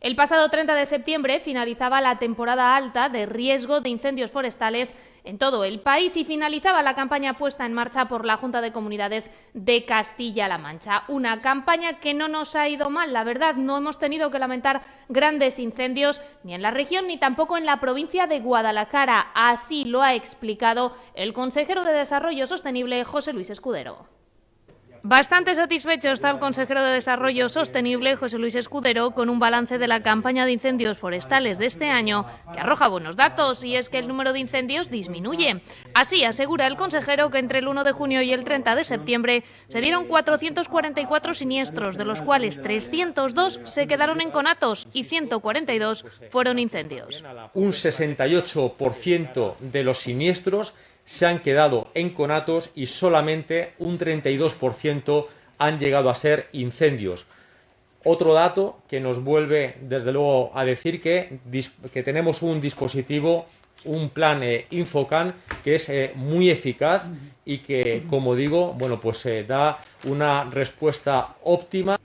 El pasado 30 de septiembre finalizaba la temporada alta de riesgo de incendios forestales en todo el país y finalizaba la campaña puesta en marcha por la Junta de Comunidades de Castilla-La Mancha. Una campaña que no nos ha ido mal, la verdad, no hemos tenido que lamentar grandes incendios ni en la región ni tampoco en la provincia de Guadalajara. Así lo ha explicado el consejero de Desarrollo Sostenible, José Luis Escudero. Bastante satisfecho está el consejero de Desarrollo Sostenible, José Luis Escudero, con un balance de la campaña de incendios forestales de este año que arroja buenos datos y es que el número de incendios disminuye. Así asegura el consejero que entre el 1 de junio y el 30 de septiembre se dieron 444 siniestros, de los cuales 302 se quedaron en conatos y 142 fueron incendios. Un 68% de los siniestros se han quedado en conatos y solamente un 32% han llegado a ser incendios. Otro dato que nos vuelve, desde luego, a decir que, que tenemos un dispositivo, un plan eh, Infocan, que es eh, muy eficaz y que, como digo, bueno, pues eh, da una respuesta óptima.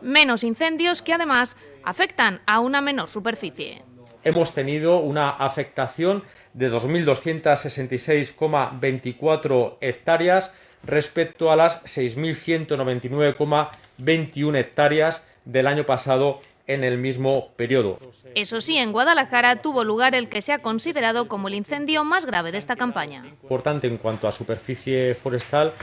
Menos incendios que además afectan a una menor superficie hemos tenido una afectación de 2.266,24 hectáreas respecto a las 6.199,21 hectáreas del año pasado en el mismo periodo. Eso sí, en Guadalajara tuvo lugar el que se ha considerado como el incendio más grave de esta campaña. Importante en cuanto a superficie forestal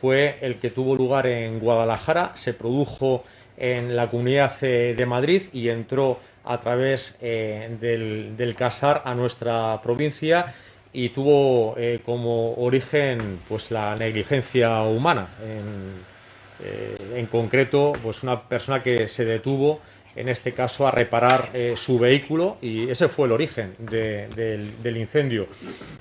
fue el que tuvo lugar en Guadalajara, se produjo en la Comunidad de Madrid y entró a través eh, del, Casar a nuestra provincia y tuvo eh, como origen pues la negligencia humana. En, eh, concreto, pues una persona que se detuvo en este caso a reparar su vehículo y ese fue el origen del incendio.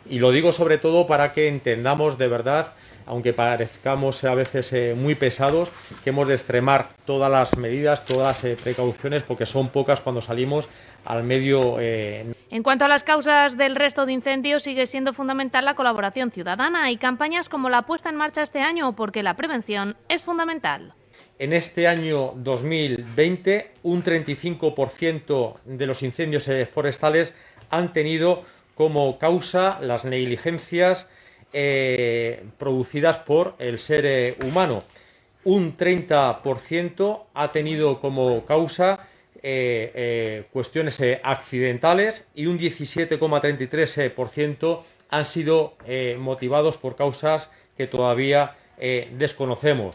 Y lo digo sobre todo para que entendamos de verdad aunque parezcamos a veces eh, muy pesados, que hemos de extremar todas las medidas, todas las eh, precauciones, porque son pocas cuando salimos al medio. Eh, en cuanto a las causas del resto de incendios, sigue siendo fundamental la colaboración ciudadana y campañas como la puesta en marcha este año, porque la prevención es fundamental. En este año 2020, un 35% de los incendios forestales han tenido como causa las negligencias eh, producidas por el ser eh, humano. Un 30% ha tenido como causa eh, cuestiones accidentales y un 17,33% han sido motivados por causas que todavía desconocemos.